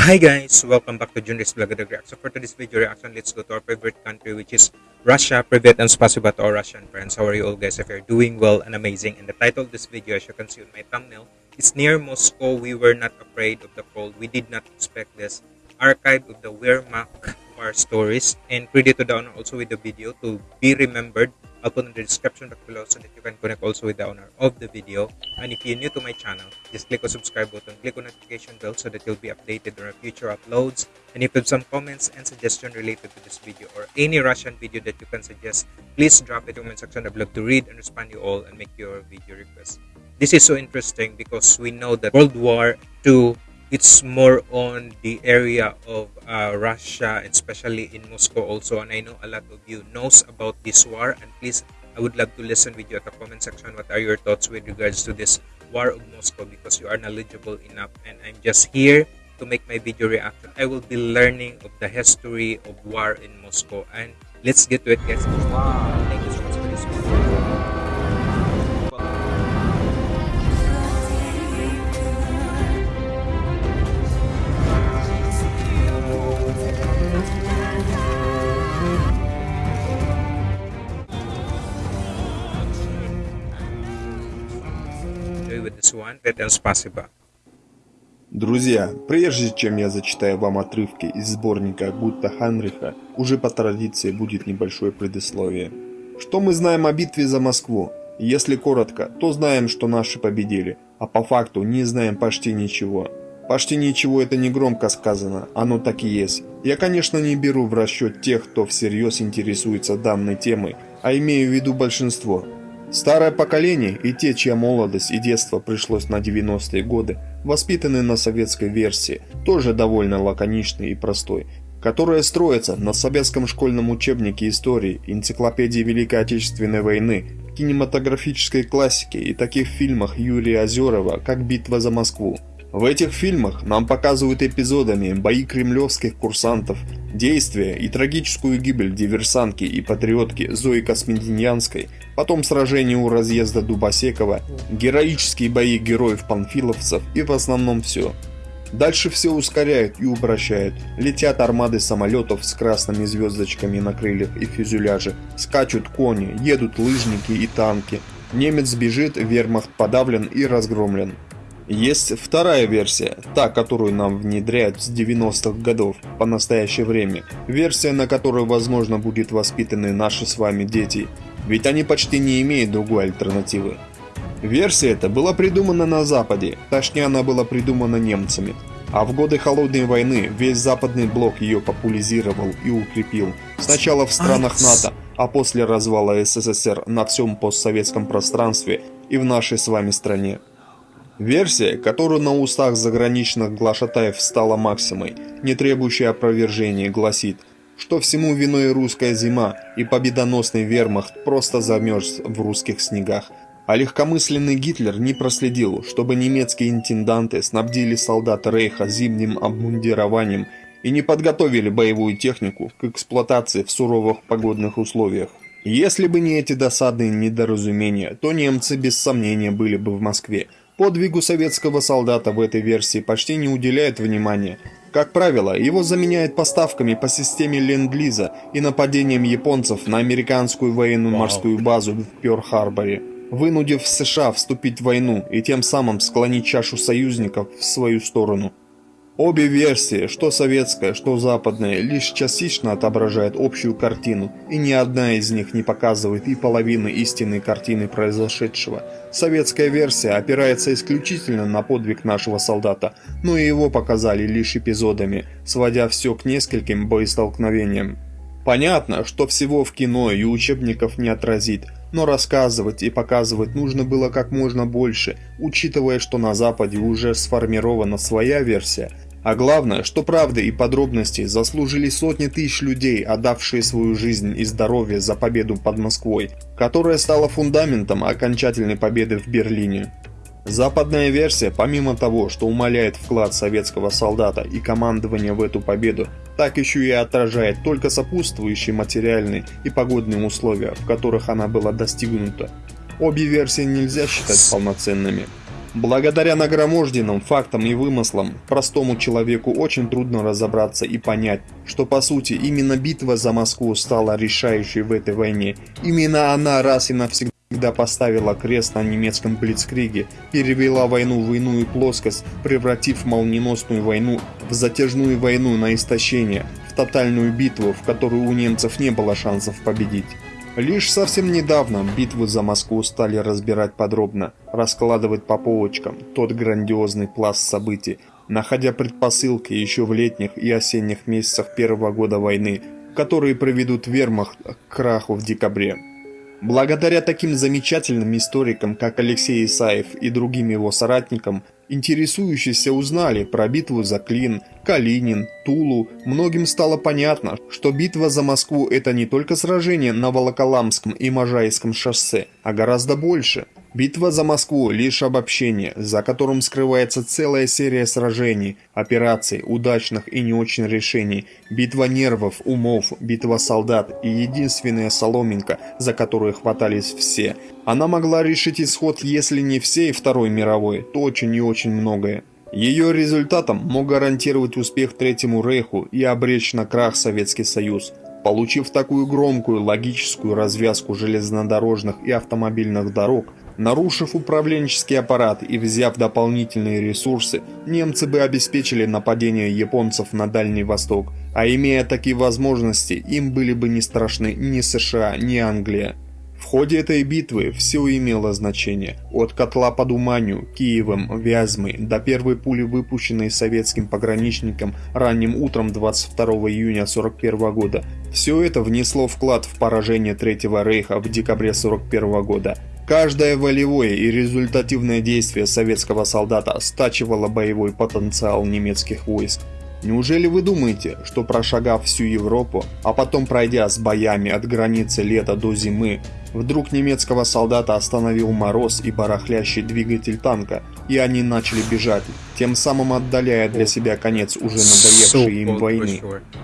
Hi guys, welcome back to Junris Vlog So For today's video reaction, let's go to our favorite country which is Russia. Privet and spasiba to our Russian friends. How are you all guys? If you're doing well and amazing. And the title of this video, as you can see on my thumbnail, is Near Moscow, We Were Not Afraid of the Cold. We Did Not Expect This. Archive of the Wehrmacht War Stories. And credit to the owner also with the video to be remembered I'll put in the description box below so that you can connect also with the owner of the video. And if you're new to my channel, just click on subscribe button, click on notification bell so that you'll be updated on our future uploads. And if you have some comments and suggestions related to this video or any Russian video that you can suggest, please drop it in the comment section. I'd to read and respond to you all and make your video requests. This is so interesting because we know that World War II it's more on the area of uh, Russia, especially in Moscow also. And I know a lot of you knows about this war. And please, I would love to listen with you at the comment section. What are your thoughts with regards to this war of Moscow? Because you are knowledgeable enough. And I'm just here to make my video reaction. I will be learning of the history of war in Moscow. And let's get to it, guys. Wow. Thank you so much for this video. Друзья, прежде чем я зачитаю вам отрывки из сборника Гутта Ханриха, уже по традиции будет небольшое предисловие. Что мы знаем о битве за Москву? Если коротко, то знаем, что наши победили, а по факту не знаем почти ничего. Почти ничего это не громко сказано, оно так и есть. Я, конечно, не беру в расчет тех, кто всерьез интересуется данной темой, а имею в виду большинство. Старое поколение и те, чья молодость и детство пришлось на 90-е годы, воспитаны на советской версии, тоже довольно лаконичной и простой, которая строится на советском школьном учебнике истории, энциклопедии Великой Отечественной войны, кинематографической классике и таких фильмах Юрия Озерова, как «Битва за Москву». В этих фильмах нам показывают эпизодами бои кремлевских курсантов, действия и трагическую гибель диверсантки и патриотки Зои Космединянской, потом сражение у разъезда Дубосекова, героические бои героев-панфиловцев и в основном все. Дальше все ускоряют и упрощают. Летят армады самолетов с красными звездочками на крыльях и фюзеляже, скачут кони, едут лыжники и танки. Немец бежит, вермахт подавлен и разгромлен. Есть вторая версия, та, которую нам внедряют с 90-х годов по настоящее время. Версия, на которой, возможно, будут воспитаны наши с вами дети, ведь они почти не имеют другой альтернативы. Версия эта была придумана на Западе, точнее она была придумана немцами. А в годы Холодной войны весь западный блок ее популяризировал и укрепил. Сначала в странах НАТО, а после развала СССР на всем постсоветском пространстве и в нашей с вами стране. Версия, которую на устах заграничных глашатаев стала максимой, не требующей опровержения, гласит, что всему виной русская зима и победоносный вермахт просто замерз в русских снегах, а легкомысленный Гитлер не проследил, чтобы немецкие интенданты снабдили солдат Рейха зимним обмундированием и не подготовили боевую технику к эксплуатации в суровых погодных условиях. Если бы не эти досадные недоразумения, то немцы без сомнения были бы в Москве, Подвигу советского солдата в этой версии почти не уделяют внимания. Как правило, его заменяют поставками по системе Ленд-Лиза и нападением японцев на американскую военно-морскую базу в Пёрл-Харборе, вынудив США вступить в войну и тем самым склонить чашу союзников в свою сторону. Обе версии, что советская, что западная, лишь частично отображают общую картину, и ни одна из них не показывает и половины истинной картины произошедшего. Советская версия опирается исключительно на подвиг нашего солдата, но и его показали лишь эпизодами, сводя все к нескольким боестолкновениям. Понятно, что всего в кино и учебников не отразит, но рассказывать и показывать нужно было как можно больше, учитывая, что на Западе уже сформирована своя версия – а главное, что правды и подробности заслужили сотни тысяч людей, отдавшие свою жизнь и здоровье за победу под Москвой, которая стала фундаментом окончательной победы в Берлине. Западная версия, помимо того, что умаляет вклад советского солдата и командования в эту победу, так еще и отражает только сопутствующие материальные и погодные условия, в которых она была достигнута. Обе версии нельзя считать полноценными. Благодаря нагроможденным фактам и вымыслам, простому человеку очень трудно разобраться и понять, что по сути именно битва за Москву стала решающей в этой войне. Именно она раз и навсегда поставила крест на немецком блицкриге, перевела войну в иную плоскость, превратив молниеносную войну в затяжную войну на истощение, в тотальную битву, в которую у немцев не было шансов победить. Лишь совсем недавно битву за Москву стали разбирать подробно, раскладывать по полочкам тот грандиозный пласт событий, находя предпосылки еще в летних и осенних месяцах первого года войны, которые приведут вермахт к краху в декабре. Благодаря таким замечательным историкам, как Алексей Исаев и другим его соратникам, Интересующиеся узнали про битву за Клин, Калинин, Тулу. Многим стало понятно, что битва за Москву – это не только сражение на Волоколамском и Можайском шоссе, а гораздо больше – Битва за Москву – лишь обобщение, за которым скрывается целая серия сражений, операций, удачных и не очень решений, битва нервов, умов, битва солдат и единственная соломинка, за которую хватались все. Она могла решить исход, если не всей Второй мировой, то очень и очень многое. Ее результатом мог гарантировать успех Третьему Рейху и обречь на крах Советский Союз. Получив такую громкую логическую развязку железнодорожных и автомобильных дорог – Нарушив управленческий аппарат и взяв дополнительные ресурсы, немцы бы обеспечили нападение японцев на Дальний Восток, а имея такие возможности, им были бы не страшны ни США, ни Англия. В ходе этой битвы все имело значение, от котла под Уманью, Киевом, Вязьмой до первой пули, выпущенной советским пограничником ранним утром 22 июня 1941 года. Все это внесло вклад в поражение Третьего Рейха в декабре 1941 года. Каждое волевое и результативное действие советского солдата стачивало боевой потенциал немецких войск. Неужели вы думаете, что прошагав всю Европу, а потом пройдя с боями от границы лета до зимы, вдруг немецкого солдата остановил мороз и барахлящий двигатель танка, и они начали бежать, тем самым отдаляя для себя конец уже надоевшей им войны?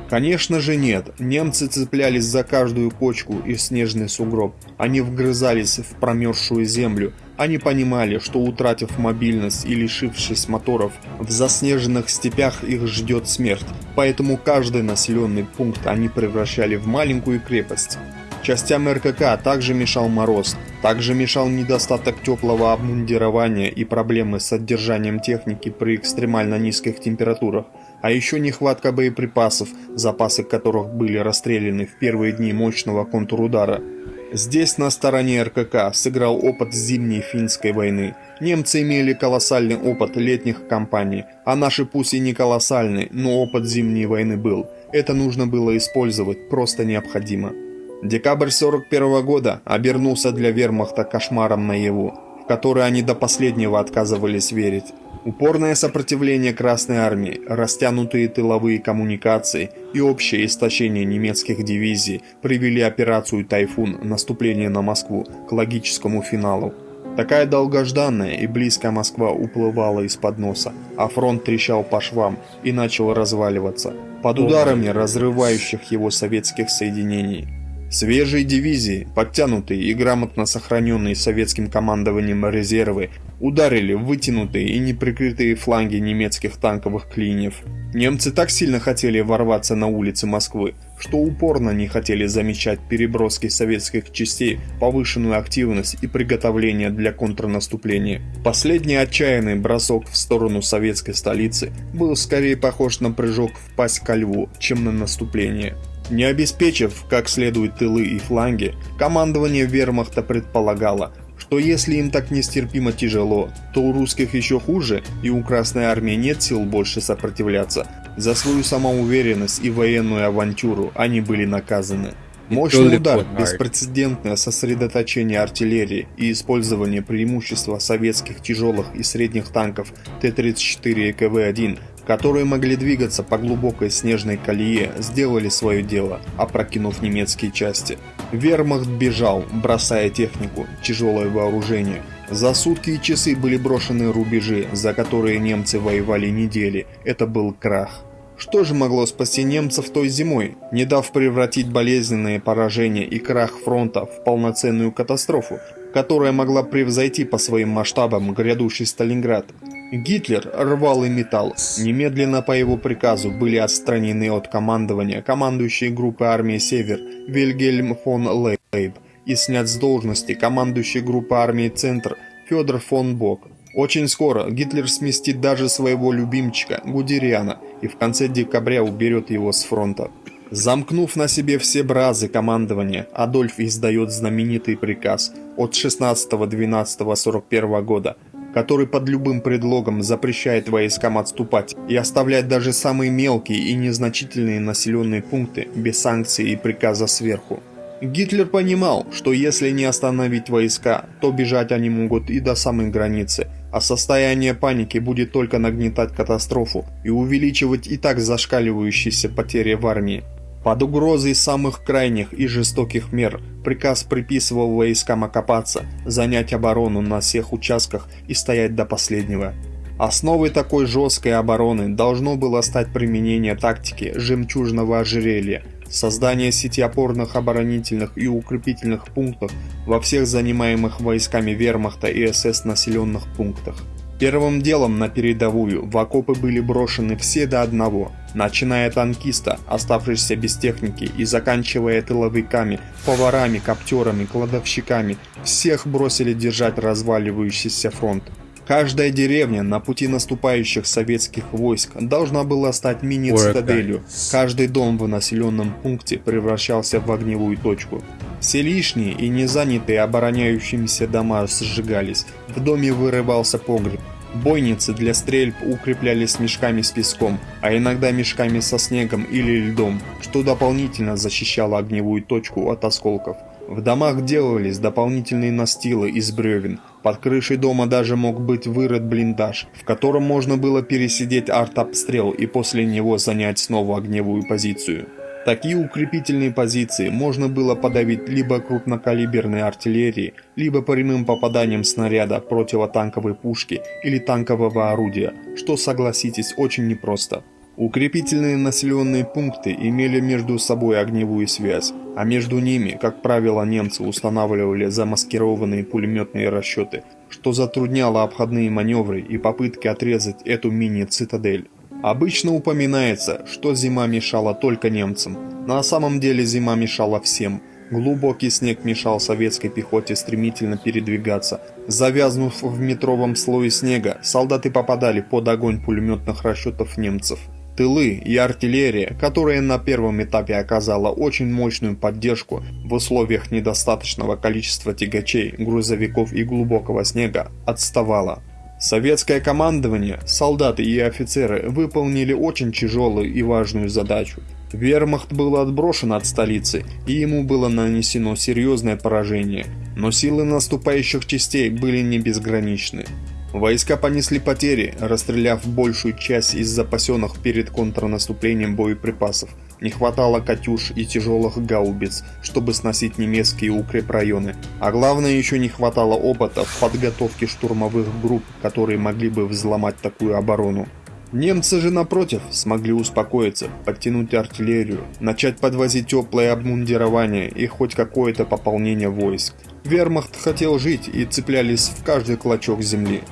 Конечно же нет, немцы цеплялись за каждую кочку и снежный сугроб, они вгрызались в промерзшую землю, они понимали, что утратив мобильность и лишившись моторов, в заснеженных степях их ждет смерть, поэтому каждый населенный пункт они превращали в маленькую крепость. Частям РКК также мешал мороз, также мешал недостаток теплого обмундирования и проблемы с содержанием техники при экстремально низких температурах, а еще нехватка боеприпасов, запасы которых были расстреляны в первые дни мощного контрудара – Здесь на стороне РКК сыграл опыт зимней финской войны. Немцы имели колоссальный опыт летних кампаний, а наши пусть и не колоссальный, но опыт зимней войны был. Это нужно было использовать, просто необходимо. Декабрь 41 года обернулся для вермахта кошмаром наяву, в который они до последнего отказывались верить. Упорное сопротивление Красной Армии, растянутые тыловые коммуникации и общее истощение немецких дивизий привели операцию «Тайфун» наступление на Москву к логическому финалу. Такая долгожданная и близкая Москва уплывала из-под носа, а фронт трещал по швам и начал разваливаться под ударами разрывающих его советских соединений. Свежие дивизии, подтянутые и грамотно сохраненные советским командованием резервы, ударили в вытянутые и неприкрытые фланги немецких танковых клиньев. Немцы так сильно хотели ворваться на улицы Москвы, что упорно не хотели замечать переброски советских частей, повышенную активность и приготовление для контрнаступления. Последний отчаянный бросок в сторону советской столицы был скорее похож на прыжок в пасть ко льву, чем на наступление. Не обеспечив как следует тылы и фланги, командование вермахта предполагало, что если им так нестерпимо тяжело, то у русских еще хуже и у Красной Армии нет сил больше сопротивляться. За свою самоуверенность и военную авантюру они были наказаны. Мощный удар, беспрецедентное сосредоточение артиллерии и использование преимущества советских тяжелых и средних танков Т-34 и КВ-1 которые могли двигаться по глубокой снежной колее, сделали свое дело, опрокинув немецкие части. Вермахт бежал, бросая технику, тяжелое вооружение. За сутки и часы были брошены рубежи, за которые немцы воевали недели. Это был крах. Что же могло спасти немцев той зимой, не дав превратить болезненные поражения и крах фронта в полноценную катастрофу? которая могла превзойти по своим масштабам грядущий Сталинград. Гитлер рвал и металл. Немедленно по его приказу были отстранены от командования командующие группы армии «Север» Вильгельм фон Лейб и снят с должности командующий группы армии «Центр» Федор фон Бок. Очень скоро Гитлер сместит даже своего любимчика Гудериана и в конце декабря уберет его с фронта. Замкнув на себе все бразы командования, Адольф издает знаменитый приказ от 16.12.41 года, который под любым предлогом запрещает войскам отступать и оставлять даже самые мелкие и незначительные населенные пункты без санкций и приказа сверху. Гитлер понимал, что если не остановить войска, то бежать они могут и до самой границы, а состояние паники будет только нагнетать катастрофу и увеличивать и так зашкаливающиеся потери в армии. Под угрозой самых крайних и жестоких мер приказ приписывал войскам окопаться, занять оборону на всех участках и стоять до последнего. Основой такой жесткой обороны должно было стать применение тактики жемчужного ожерелья, создание сети опорных оборонительных и укрепительных пунктов во всех занимаемых войсками вермахта и СС населенных пунктах. Первым делом на передовую в окопы были брошены все до одного, начиная танкиста, оставшихся без техники, и заканчивая тыловиками, поварами, коптерами, кладовщиками. Всех бросили держать разваливающийся фронт. Каждая деревня на пути наступающих советских войск должна была стать мини-цитаделью. Каждый дом в населенном пункте превращался в огневую точку. Все лишние и не занятые обороняющимися дома сжигались. В доме вырывался погреб. Бойницы для стрельб укреплялись мешками с песком, а иногда мешками со снегом или льдом, что дополнительно защищало огневую точку от осколков. В домах делались дополнительные настилы из бревен. Под крышей дома даже мог быть вырыт блиндаж, в котором можно было пересидеть артобстрел и после него занять снова огневую позицию. Такие укрепительные позиции можно было подавить либо крупнокалиберной артиллерией, либо прямым попаданием снаряда противотанковой пушки или танкового орудия, что, согласитесь, очень непросто. Укрепительные населенные пункты имели между собой огневую связь, а между ними, как правило, немцы устанавливали замаскированные пулеметные расчеты, что затрудняло обходные маневры и попытки отрезать эту мини-цитадель. Обычно упоминается, что зима мешала только немцам. На самом деле зима мешала всем. Глубокий снег мешал советской пехоте стремительно передвигаться. Завязнув в метровом слое снега, солдаты попадали под огонь пулеметных расчетов немцев. Тылы и артиллерия, которая на первом этапе оказала очень мощную поддержку в условиях недостаточного количества тягачей, грузовиков и глубокого снега, отставала. Советское командование, солдаты и офицеры выполнили очень тяжелую и важную задачу. Вермахт был отброшен от столицы, и ему было нанесено серьезное поражение, но силы наступающих частей были не безграничны. Войска понесли потери, расстреляв большую часть из запасенных перед контрнаступлением боеприпасов – не хватало «Катюш» и тяжелых гаубиц, чтобы сносить немецкие укрепрайоны. А главное, еще не хватало опыта в подготовке штурмовых групп, которые могли бы взломать такую оборону. Немцы же, напротив, смогли успокоиться, подтянуть артиллерию, начать подвозить теплое обмундирование и хоть какое-то пополнение войск. Вермахт хотел жить и цеплялись в каждый клочок земли.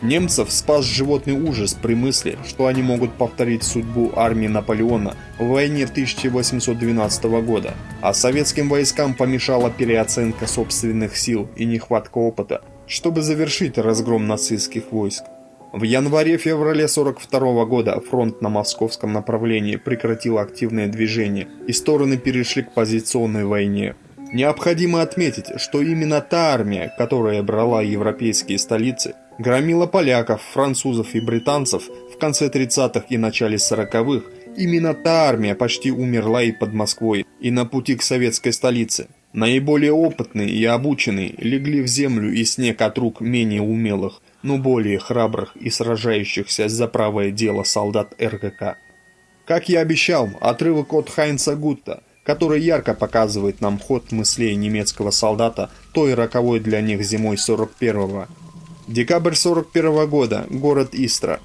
Немцев спас животный ужас при мысли, что они могут повторить судьбу армии Наполеона в войне 1812 года, а советским войскам помешала переоценка собственных сил и нехватка опыта, чтобы завершить разгром нацистских войск. В январе-феврале 42 года фронт на московском направлении прекратил активное движение, и стороны перешли к позиционной войне. Необходимо отметить, что именно та армия, которая брала европейские столицы, громила поляков, французов и британцев в конце 30-х и начале 40-х, именно та армия почти умерла и под Москвой, и на пути к советской столице. Наиболее опытные и обученные легли в землю и снег от рук менее умелых, но более храбрых и сражающихся за правое дело солдат РКК. Как я обещал, отрывок от Хайнца Гутта, который ярко показывает нам ход мыслей немецкого солдата той роковой для них зимой 41-го, Декабрь 41 года. Город Истра.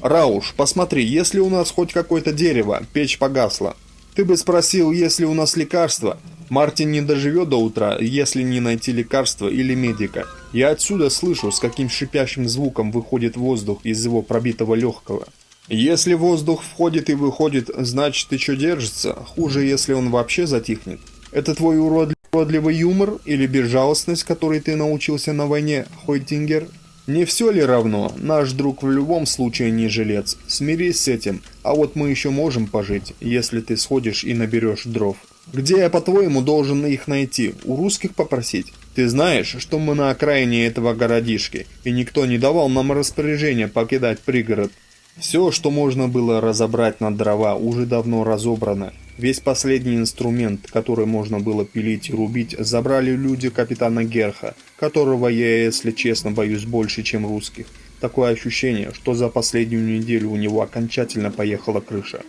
Рауш, посмотри, если у нас хоть какое-то дерево, печь погасла. Ты бы спросил, есть ли у нас лекарства. Мартин не доживет до утра, если не найти лекарства или медика. Я отсюда слышу, с каким шипящим звуком выходит воздух из его пробитого легкого. Если воздух входит и выходит, значит еще держится. Хуже, если он вообще затихнет. Это твой уродливый юмор или безжалостность, которой ты научился на войне, Хойтингер? Не все ли равно? Наш друг в любом случае не жилец. Смирись с этим, а вот мы еще можем пожить, если ты сходишь и наберешь дров. Где я, по-твоему, должен их найти? У русских попросить? Ты знаешь, что мы на окраине этого городишки, и никто не давал нам распоряжения покидать пригород. Все, что можно было разобрать на дрова, уже давно разобрано. Весь последний инструмент, который можно было пилить и рубить, забрали люди капитана Герха, которого я, если честно, боюсь больше, чем русских. Такое ощущение, что за последнюю неделю у него окончательно поехала крыша.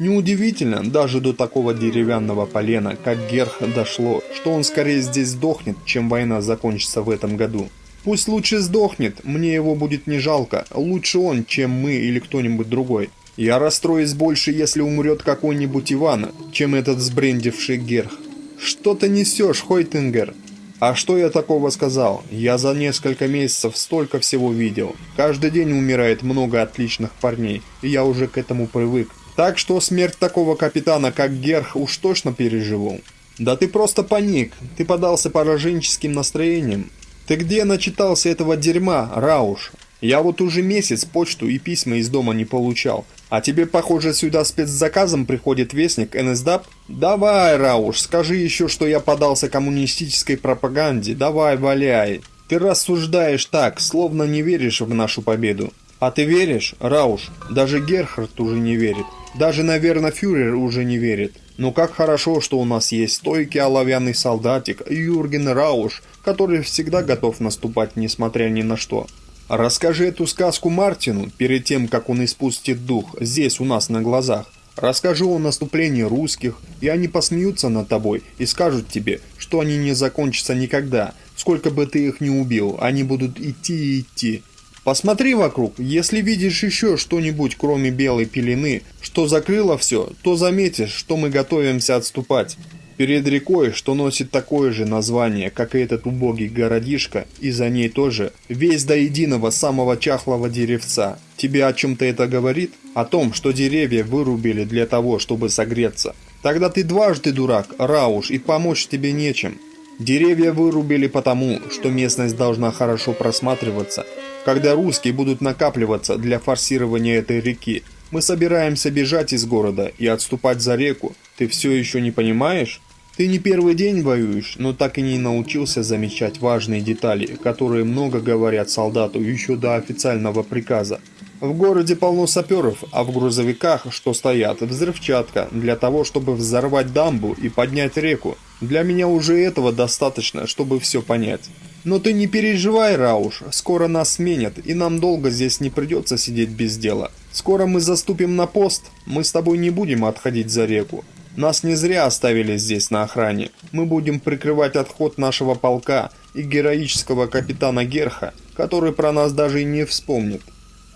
Неудивительно, даже до такого деревянного полена, как Герх, дошло, что он скорее здесь сдохнет, чем война закончится в этом году. Пусть лучше сдохнет, мне его будет не жалко, лучше он, чем мы или кто-нибудь другой. Я расстроюсь больше, если умрет какой-нибудь Иван, чем этот сбрендивший Герх. Что ты несешь, Хойтингер? А что я такого сказал? Я за несколько месяцев столько всего видел. Каждый день умирает много отличных парней, и я уже к этому привык. Так что смерть такого капитана, как Герх, уж точно переживу. Да ты просто паник, ты подался пораженческим настроением. Ты где начитался этого дерьма, Рауш? Я вот уже месяц почту и письма из дома не получал. А тебе, похоже, сюда спецзаказом приходит вестник НСДАП? Давай, Рауш, скажи еще, что я подался коммунистической пропаганде. Давай, валяй. Ты рассуждаешь так, словно не веришь в нашу победу. А ты веришь, Рауш? Даже Герхард уже не верит. Даже, наверное, фюрер уже не верит. Но как хорошо, что у нас есть стойкий оловянный солдатик Юрген Рауш, который всегда готов наступать, несмотря ни на что. Расскажи эту сказку Мартину перед тем, как он испустит дух, здесь у нас на глазах. Расскажи о наступлении русских, и они посмеются над тобой и скажут тебе, что они не закончатся никогда. Сколько бы ты их ни убил, они будут идти и идти, Посмотри вокруг, если видишь еще что-нибудь, кроме белой пелены, что закрыло все, то заметишь, что мы готовимся отступать. Перед рекой, что носит такое же название, как и этот убогий городишко, и за ней тоже, весь до единого самого чахлого деревца. Тебе о чем-то это говорит? О том, что деревья вырубили для того, чтобы согреться. Тогда ты дважды дурак, Рауш, и помочь тебе нечем. Деревья вырубили потому, что местность должна хорошо просматриваться, когда русские будут накапливаться для форсирования этой реки, мы собираемся бежать из города и отступать за реку. Ты все еще не понимаешь? Ты не первый день воюешь, но так и не научился замечать важные детали, которые много говорят солдату еще до официального приказа. В городе полно саперов, а в грузовиках, что стоят, взрывчатка для того, чтобы взорвать дамбу и поднять реку. Для меня уже этого достаточно, чтобы все понять. Но ты не переживай, Рауш, скоро нас сменят, и нам долго здесь не придется сидеть без дела. Скоро мы заступим на пост, мы с тобой не будем отходить за реку. Нас не зря оставили здесь на охране. Мы будем прикрывать отход нашего полка и героического капитана Герха, который про нас даже и не вспомнит.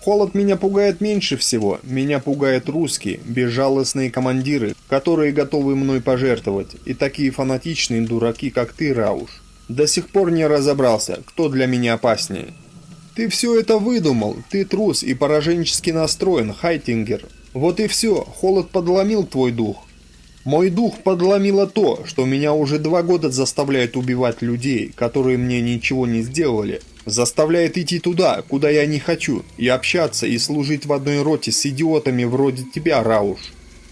Холод меня пугает меньше всего. Меня пугают русские, безжалостные командиры, которые готовы мной пожертвовать, и такие фанатичные дураки, как ты, Рауш. До сих пор не разобрался, кто для меня опаснее. Ты все это выдумал, ты трус и пораженчески настроен, Хайтингер. Вот и все, холод подломил твой дух. Мой дух подломило то, что меня уже два года заставляет убивать людей, которые мне ничего не сделали. Заставляет идти туда, куда я не хочу, и общаться и служить в одной роте с идиотами вроде тебя, Рауш.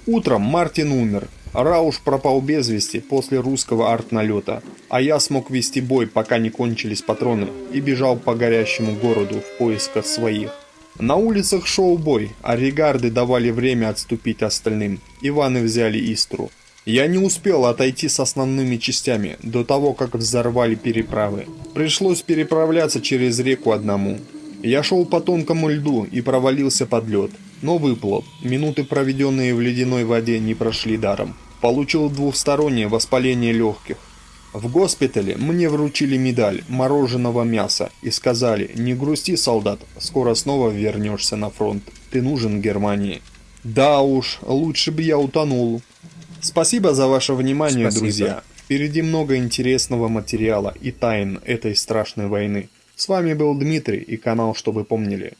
Утром Мартин умер, Рауш пропал без вести после русского артналета, а я смог вести бой, пока не кончились патроны, и бежал по горящему городу в поисках своих. На улицах шел бой, а регарды давали время отступить остальным. Иваны взяли Истру. Я не успел отойти с основными частями до того, как взорвали переправы. Пришлось переправляться через реку одному. Я шел по тонкому льду и провалился под лед, но выплыл. Минуты, проведенные в ледяной воде, не прошли даром получил двухстороннее воспаление легких. В госпитале мне вручили медаль мороженого мяса и сказали, не грусти, солдат, скоро снова вернешься на фронт, ты нужен Германии. Да уж, лучше бы я утонул. Спасибо за ваше внимание, Спасибо. друзья. Впереди много интересного материала и тайн этой страшной войны. С вами был Дмитрий и канал «Чтобы помнили».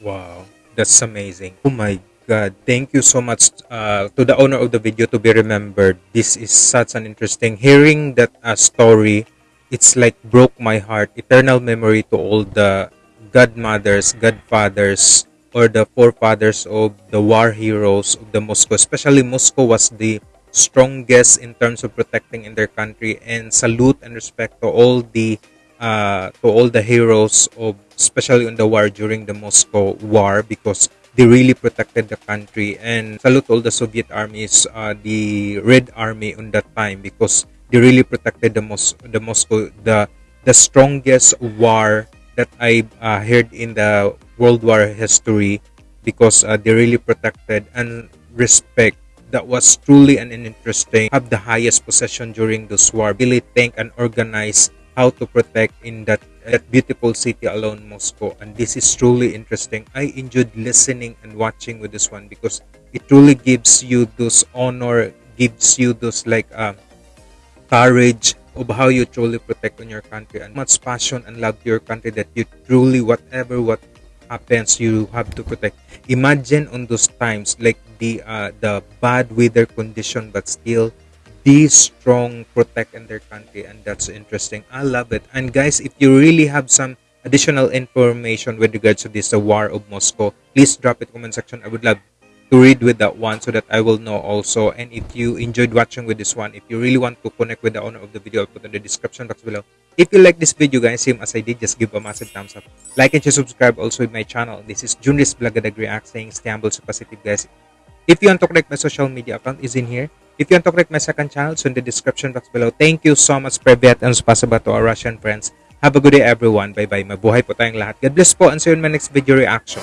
Wow, that's amazing. Oh my god. Thank you so much uh, to the owner of the video to be remembered. This is such an interesting hearing that uh, story. It's like broke my heart. Eternal memory to all the godmothers, godfathers, or the forefathers of the war heroes of the Moscow. Especially Moscow was the strongest in terms of protecting in their country and salute and respect to all the uh, to all the heroes of especially in the war during the Moscow war because they really protected the country. And salute all the Soviet armies uh, the Red Army on that time because they really protected the Mos- the Moscow the the strongest war that I uh, heard in the World War history because uh, they really protected and respect. That was truly an interesting have the highest possession during this war. Really think and organize how to protect in that that beautiful city alone moscow. And this is truly interesting. I enjoyed listening and watching with this one because it truly gives you those honor gives you those like uh, courage of how you truly protect on your country and much passion and love to your country that you truly whatever what happens you have to protect. Imagine on those times like the uh, the bad weather condition but still be strong protect in their country and that's interesting. I love it. And guys if you really have some additional information with regards to this the war of moscow please drop it comment section. I would love to read with that one so that i will know also. And if you enjoyed watching with this one if you really want to connect with the owner of the video i'll put in the description box below. If you like this video guys same as i did just give a massive thumbs up. Like and subscribe also with my channel. This is Junris Blagadag React saying stay humble so positive guys if you want to connect my social media account is in here. If you want to connect my second channel it's in the description box below. Thank you so much Privet and spasiba to our Russian friends. Have a good day everyone. Bye bye mabuhay po tayong lahat. God bless po and see you in my next video reaction